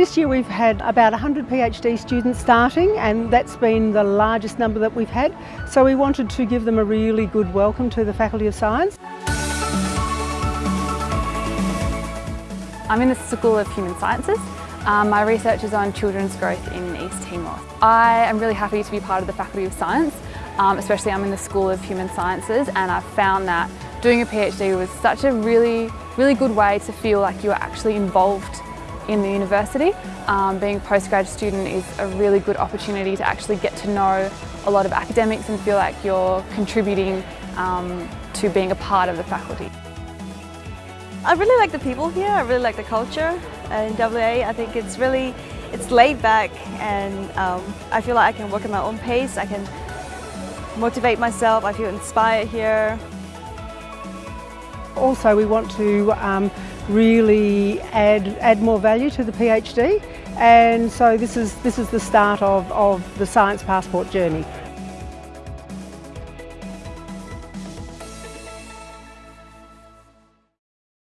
This year we've had about 100 PhD students starting and that's been the largest number that we've had. So we wanted to give them a really good welcome to the Faculty of Science. I'm in the School of Human Sciences. Um, my research is on children's growth in East Timor. I am really happy to be part of the Faculty of Science, um, especially I'm in the School of Human Sciences and I've found that doing a PhD was such a really, really good way to feel like you are actually involved in the university. Um, being a postgrad student is a really good opportunity to actually get to know a lot of academics and feel like you're contributing um, to being a part of the faculty. I really like the people here, I really like the culture in WA. I think it's really, it's laid back and um, I feel like I can work at my own pace, I can motivate myself, I feel inspired here. Also we want to um, really add, add more value to the PhD and so this is, this is the start of, of the Science Passport journey.